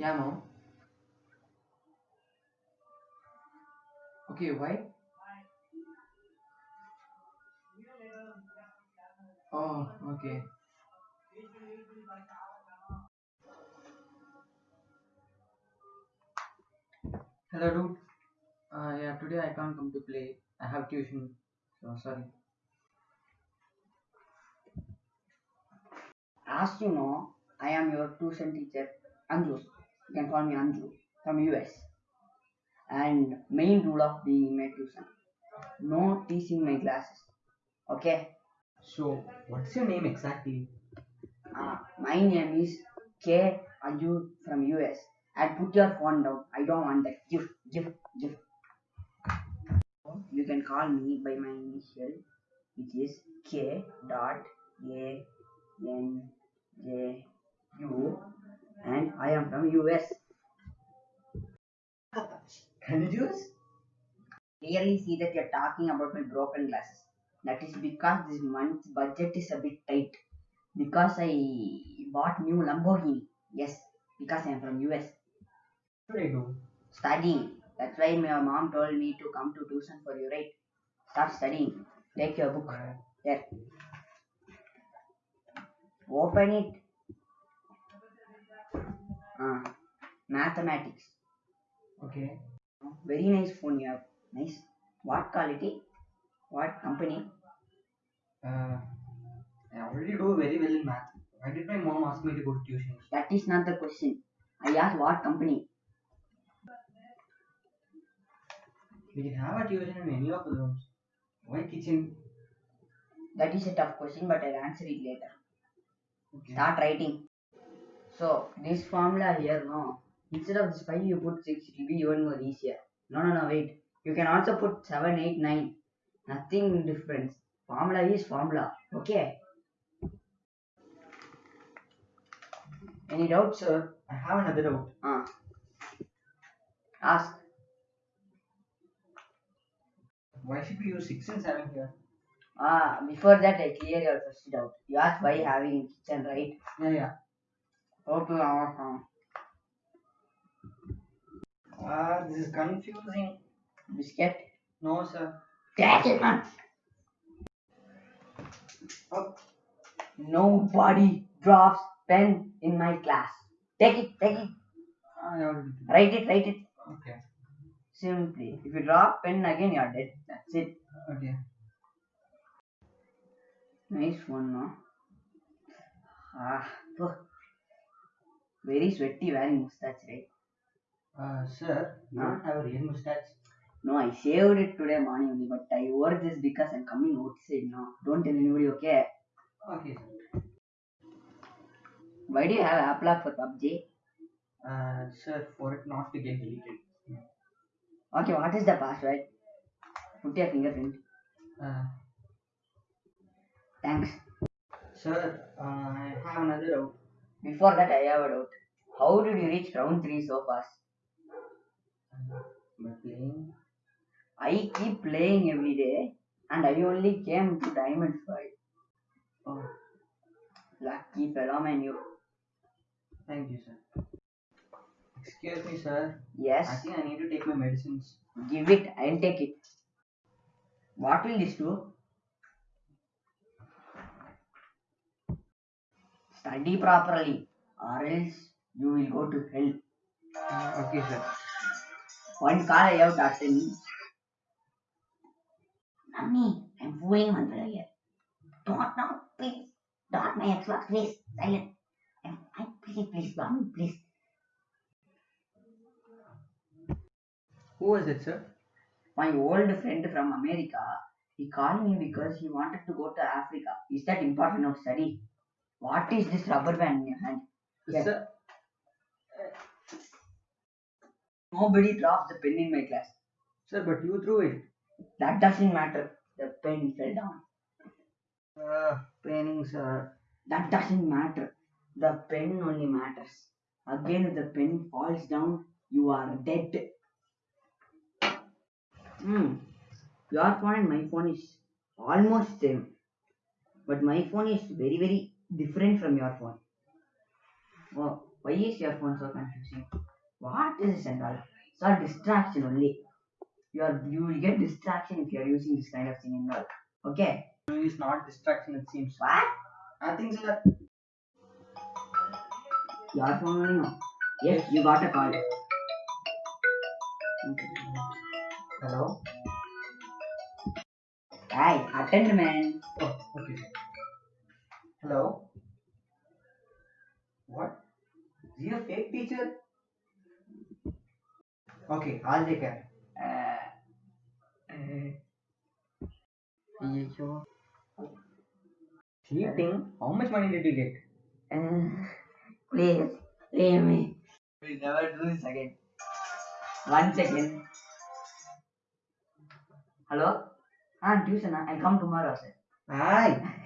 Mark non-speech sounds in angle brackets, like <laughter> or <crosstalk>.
Yeah, mom. Okay, why? Oh, okay. Hello, dude. Uh, yeah, today I can't come to play. I have tuition. So sorry. As you know, I am your tuition teacher, Anju. You can call me Anju from US. And main rule of being in my tuition, no teaching my classes. Okay? So, what's your name exactly? Uh, my name is K Anju from US. And put your phone down. I don't want that. Give, give, give. You can call me by my initial, which is K dot A N J U, and I am from US. Confused? Clearly see that you're talking about my broken glasses. That is because this month's budget is a bit tight. Because I bought new Lamborghini. Yes, because I am from US. What should I do? Studying. That's why my mom told me to come to tuition for you, right? Start studying. Take your book. There. Open it. Mathematics. Okay. Very nice phone you have. Nice. What quality? What company? Uh, I already do very well in math. Why did my mom ask me to go to tuition? That is not the question. I asked what company. We can have a tuition in any of the rooms. Why kitchen? That is a tough question, but I'll answer it later. Okay. Start writing. So this formula here, no. Instead of this five, you put six. It will be even more easier. No, no, no. Wait. You can also put seven, eight, nine. Nothing difference. Formula is formula. Okay. Any doubts? Sir, I have another doubt. Ah. Ask. Why should we use 6 and 7 here? Ah, before that I clear your first doubt. You asked why having in kitchen, right? Yeah, yeah. Okay, uh, Ah, this is confusing. biscuit. No, sir. That is not. Oh, Nobody drops pen in my class. Take it, take it. I already did. Write it, write it. Okay. Simply. If you drop pen again, you're dead. That's it. Okay. Nice one, no? Ah, very sweaty wearing mustache, right? Uh, sir, you don't have a real mustache. No, I shaved it today morning only, but I wore this because I'm coming outside now. Don't tell anybody, okay? Okay, sir. Why do you have app lock for PUBG? Uh, sir, for it not to get deleted. Okay, what is the password? Put your fingerprint. Uh, Thanks. sir, uh, I have another doubt. Before that, I have a doubt. How did you reach round 3 so fast? By playing. I keep playing every day and I only came to Diamond 5. Oh, Lucky fellow man you. thank you, sir. Excuse me, sir. Yes. I think I need to take my medicines. give it, I'll take it. What will this do? Study properly or else you will go to hell. Uh, okay, sir. One call I have to attend. Mommy, I'm fooling one fellow here. Don't now, please. Don't my Xbox, please. Silent. I'm, I, please, please, mommy, please. Who was it, sir? My old friend from America, he called me because he wanted to go to Africa. Is that important of study? What is this rubber band in your hand? Yeah. Sir, Nobody dropped the pen in my class. sir, but you threw it. That doesn't matter. The pen fell down. Uh, paining, sir. That doesn't matter. The pen only matters. Again, if the pen falls down, you are dead. Hmm. Your phone and my phone is almost same. But my phone is very, very different from your phone. Oh, Why is your phone so confusing? What is this and all? It's all distraction only. You are you will get distraction if you are using this kind of thing and all. Okay. It's not distraction, it seems. What? Nothing, sir. Your phone only no. Yes, you got a call. Hello? Hi, attend man. Oh, okay. Hello? What? Is he a fake teacher? Okay, I'll take care. Uh, uh, Ayyo. Cheating? How much money did you get? uh, please, leave me. We'll never do this again. One second. Hello? Ah, tuition. I'll come tomorrow, sir. <laughs>